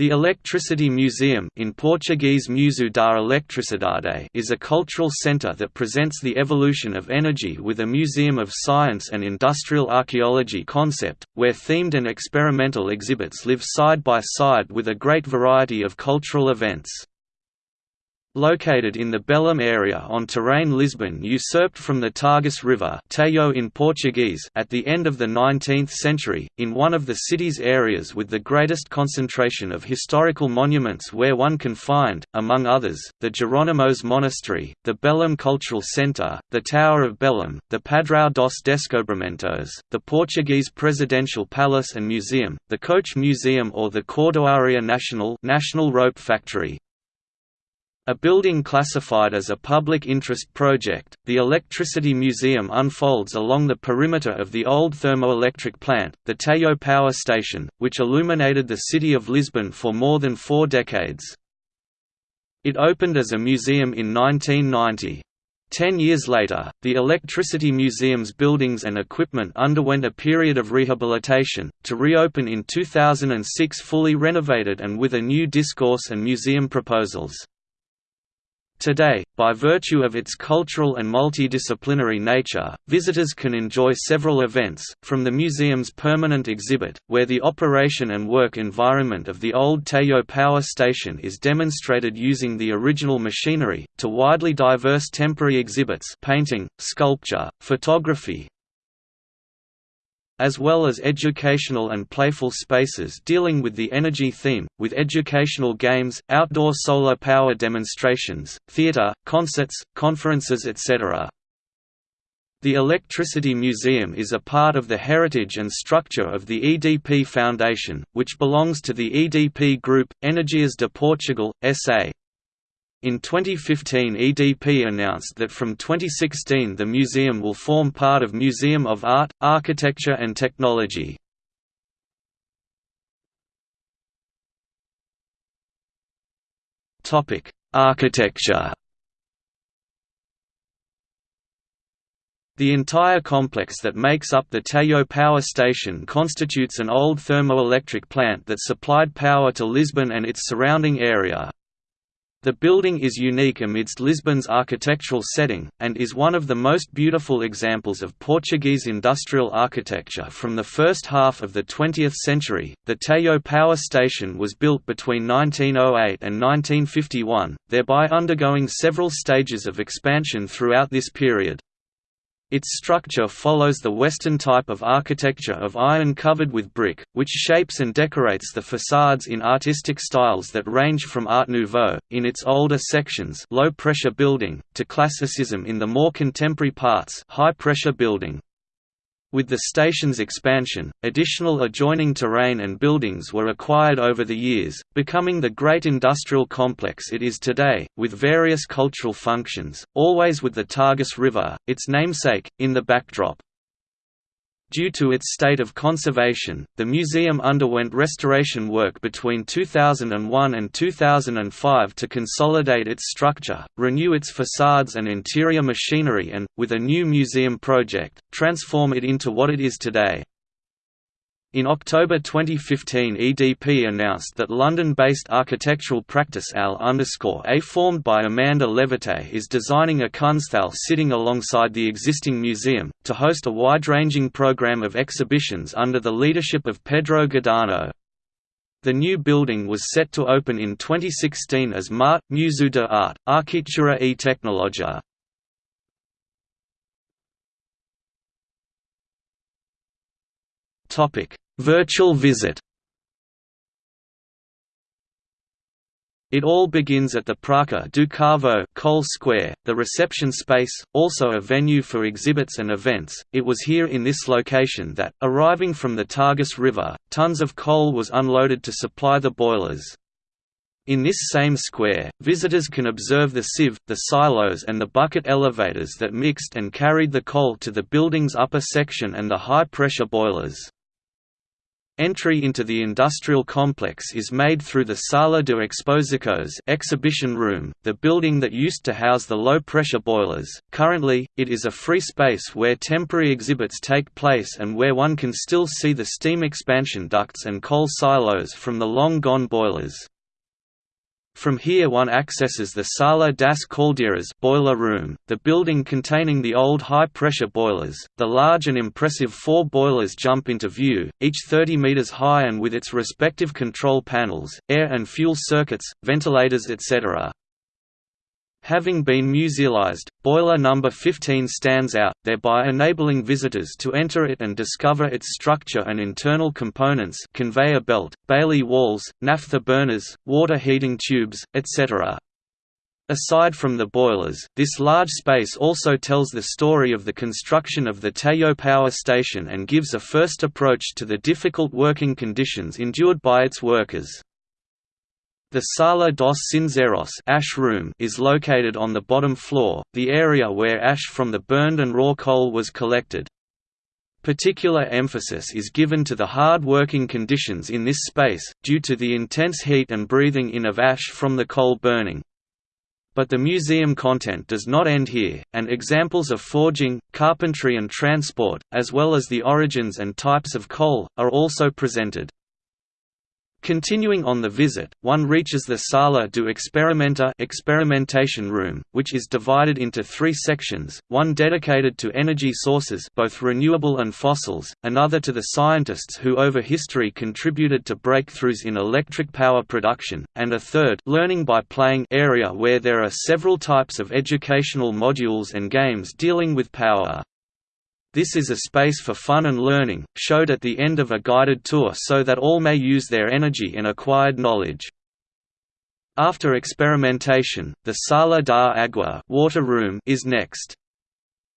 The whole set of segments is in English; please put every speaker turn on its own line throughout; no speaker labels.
The Electricity Museum in Portuguese Museu da Eletricidade is a cultural centre that presents the evolution of energy with a museum of science and industrial archaeology concept, where themed and experimental exhibits live side by side with a great variety of cultural events. Located in the Belém area on terrain Lisbon usurped from the Tagus River in Portuguese at the end of the 19th century, in one of the city's areas with the greatest concentration of historical monuments where one can find, among others, the Jerónimos Monastery, the Belém Cultural Centre, the Tower of Belém, the Padrão dos Descobrimentos, the Portuguese Presidential Palace and Museum, the Coach Museum or the Cordoaria Nacional National Rope Factory, a building classified as a public interest project, the Electricity Museum unfolds along the perimeter of the old thermoelectric plant, the Tejo Power Station, which illuminated the city of Lisbon for more than four decades. It opened as a museum in 1990. Ten years later, the Electricity Museum's buildings and equipment underwent a period of rehabilitation, to reopen in 2006 fully renovated and with a new discourse and museum proposals. Today, by virtue of its cultural and multidisciplinary nature, visitors can enjoy several events, from the museum's permanent exhibit, where the operation and work environment of the old Tejo power station is demonstrated using the original machinery, to widely diverse temporary exhibits painting, sculpture, photography, as well as educational and playful spaces dealing with the energy theme, with educational games, outdoor solar power demonstrations, theatre, concerts, conferences etc. The Electricity Museum is a part of the heritage and structure of the EDP Foundation, which belongs to the EDP Group, Energias de Portugal, S.A. In 2015 EDP announced that from 2016 the museum will form part of Museum of Art, Architecture and Technology. Architecture The entire complex that makes up the Tejo power station constitutes an old thermoelectric plant that supplied power to Lisbon and its surrounding area, the building is unique amidst Lisbon's architectural setting, and is one of the most beautiful examples of Portuguese industrial architecture from the first half of the 20th century. The Tejo power station was built between 1908 and 1951, thereby undergoing several stages of expansion throughout this period. Its structure follows the Western type of architecture of iron covered with brick, which shapes and decorates the facades in artistic styles that range from Art Nouveau, in its older sections low-pressure building, to Classicism in the more contemporary parts high-pressure building. With the station's expansion, additional adjoining terrain and buildings were acquired over the years, becoming the great industrial complex it is today, with various cultural functions, always with the Tagus River, its namesake, in the backdrop. Due to its state of conservation, the museum underwent restoration work between 2001 and 2005 to consolidate its structure, renew its facades and interior machinery and, with a new museum project, transform it into what it is today. In October 2015 EDP announced that London-based architectural practice Al-A formed by Amanda Levete is designing a Kunsthal sitting alongside the existing museum, to host a wide-ranging program of exhibitions under the leadership of Pedro Gadanho. The new building was set to open in 2016 as MART Museu de Arte, Arquitectura e Tecnologia. Topic: Virtual visit. It all begins at the Praça do Carvão Coal Square, the reception space, also a venue for exhibits and events. It was here in this location that, arriving from the Tagus River, tons of coal was unloaded to supply the boilers. In this same square, visitors can observe the sieve, the silos and the bucket elevators that mixed and carried the coal to the building's upper section and the high-pressure boilers. Entry into the industrial complex is made through the Sala de Exposições exhibition room, the building that used to house the low-pressure boilers. Currently, it is a free space where temporary exhibits take place and where one can still see the steam expansion ducts and coal silos from the long-gone boilers. From here one accesses the Sala das Caldeiras boiler room, the building containing the old high-pressure boilers. The large and impressive four boilers jump into view, each 30 meters high and with its respective control panels, air and fuel circuits, ventilators etc. Having been musealized, boiler number 15 stands out, thereby enabling visitors to enter it and discover its structure and internal components conveyor belt, Bailey walls, naphtha burners, water heating tubes, etc. Aside from the boilers, this large space also tells the story of the construction of the Tejo power station and gives a first approach to the difficult working conditions endured by its workers. The Sala dos Cinzeiros ash room is located on the bottom floor, the area where ash from the burned and raw coal was collected. Particular emphasis is given to the hard working conditions in this space, due to the intense heat and breathing in of ash from the coal burning. But the museum content does not end here, and examples of forging, carpentry and transport, as well as the origins and types of coal, are also presented. Continuing on the visit, one reaches the Sala do Experimenta experimentation room, which is divided into three sections, one dedicated to energy sources both renewable and fossils, another to the scientists who over history contributed to breakthroughs in electric power production, and a third learning by playing area where there are several types of educational modules and games dealing with power. This is a space for fun and learning, showed at the end of a guided tour so that all may use their energy and acquired knowledge. After experimentation, the Sala da Agua water room is next.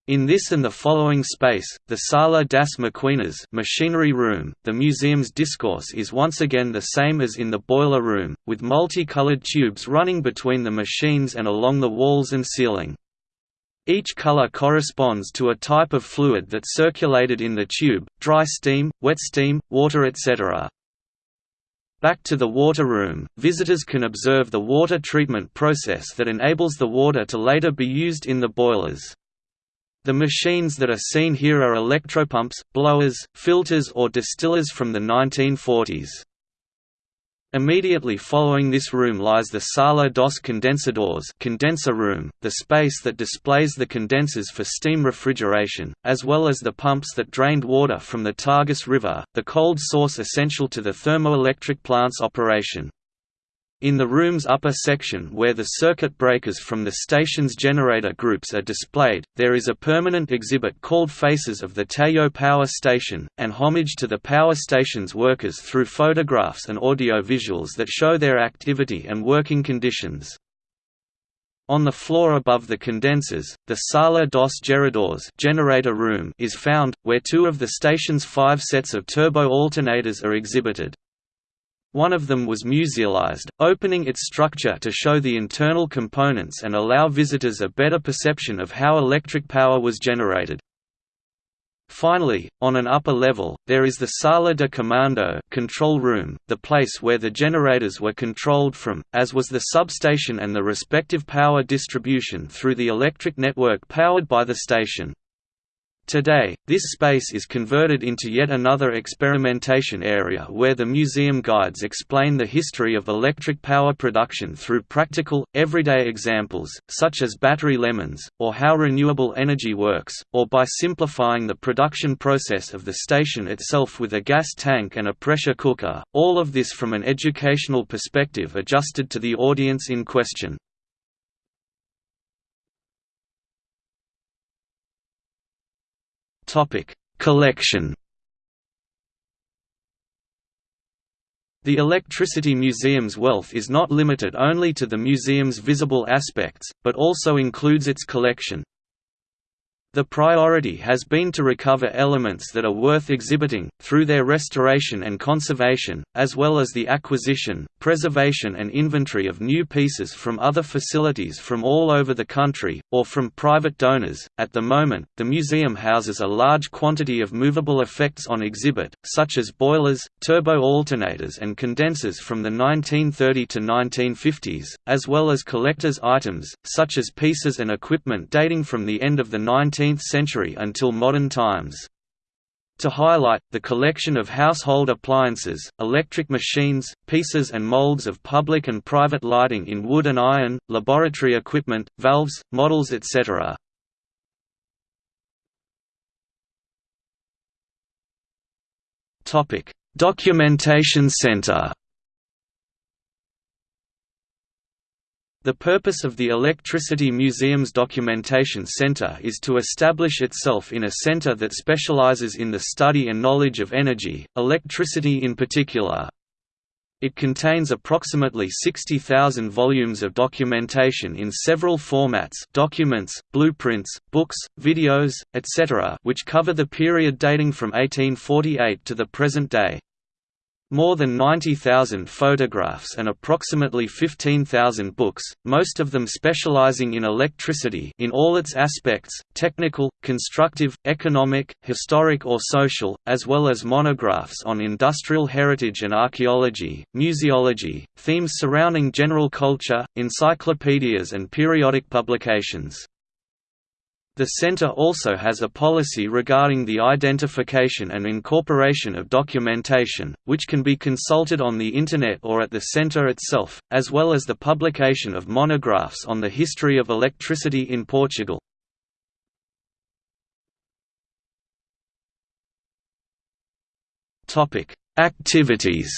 In this and the following space, the Sala das Maquinas machinery room, the museum's discourse is once again the same as in the boiler room, with multicolored tubes running between the machines and along the walls and ceiling. Each color corresponds to a type of fluid that circulated in the tube, dry steam, wet steam, water etc. Back to the water room, visitors can observe the water treatment process that enables the water to later be used in the boilers. The machines that are seen here are electropumps, blowers, filters or distillers from the 1940s. Immediately following this room lies the Sala dos Condensadores condenser room, the space that displays the condensers for steam refrigeration, as well as the pumps that drained water from the Tagus River, the cold source essential to the thermoelectric plant's operation. In the room's upper section where the circuit breakers from the station's generator groups are displayed, there is a permanent exhibit called Faces of the Tejo Power Station, and homage to the power station's workers through photographs and audio visuals that show their activity and working conditions. On the floor above the condensers, the Sala dos Geradores generator room is found, where two of the station's five sets of turbo alternators are exhibited. One of them was musealized, opening its structure to show the internal components and allow visitors a better perception of how electric power was generated. Finally, on an upper level, there is the Sala de Comando control room, the place where the generators were controlled from, as was the substation and the respective power distribution through the electric network powered by the station. Today, this space is converted into yet another experimentation area where the museum guides explain the history of electric power production through practical, everyday examples, such as battery lemons, or how renewable energy works, or by simplifying the production process of the station itself with a gas tank and a pressure cooker, all of this from an educational perspective adjusted to the audience in question. Topic: Collection. The Electricity Museum's wealth is not limited only to the museum's visible aspects, but also includes its collection. The priority has been to recover elements that are worth exhibiting, through their restoration and conservation, as well as the acquisition, preservation and inventory of new pieces from other facilities from all over the country, or from private donors. At the moment, the museum houses a large quantity of movable effects on exhibit, such as boilers, turbo alternators and condensers from the 1930 to 1950s, as well as collector's items, such as pieces and equipment dating from the end of the 19th 19th century until modern times. To highlight, the collection of household appliances, electric machines, pieces and molds of public and private lighting in wood and iron, laboratory equipment, valves, models etc. Documentation Center The purpose of the Electricity Museum's Documentation Center is to establish itself in a center that specializes in the study and knowledge of energy, electricity in particular. It contains approximately 60,000 volumes of documentation in several formats documents, blueprints, books, videos, etc. which cover the period dating from 1848 to the present day. More than 90,000 photographs and approximately 15,000 books, most of them specializing in electricity in all its aspects, technical, constructive, economic, historic or social, as well as monographs on industrial heritage and archaeology, museology, themes surrounding general culture, encyclopedias and periodic publications. The Center also has a policy regarding the identification and incorporation of documentation, which can be consulted on the Internet or at the Center itself, as well as the publication of monographs on the history of electricity in Portugal. Activities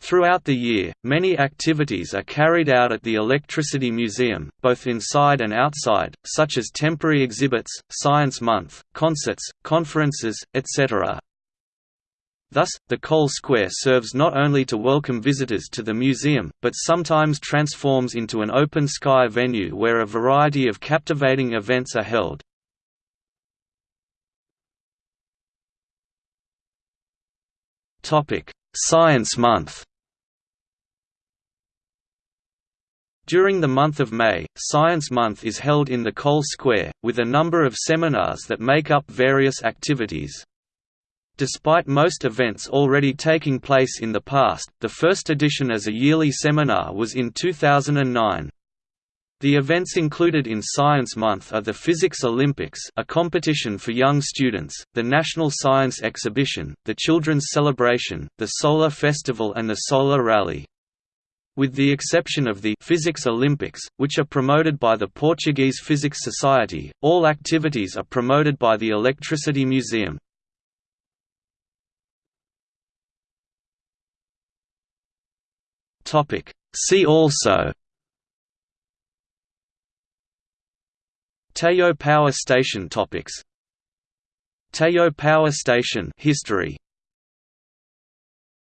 Throughout the year, many activities are carried out at the Electricity Museum, both inside and outside, such as temporary exhibits, Science Month, concerts, conferences, etc. Thus, the Coal Square serves not only to welcome visitors to the museum, but sometimes transforms into an open-sky venue where a variety of captivating events are held. Science Month During the month of May, Science Month is held in the Coal Square, with a number of seminars that make up various activities. Despite most events already taking place in the past, the first edition as a yearly seminar was in 2009. The events included in Science Month are the Physics Olympics a competition for young students, the National Science Exhibition, the Children's Celebration, the Solar Festival and the Solar Rally. With the exception of the Physics Olympics, which are promoted by the Portuguese Physics Society, all activities are promoted by the Electricity Museum. See also Tejo Power Station topics Tejo Power Station history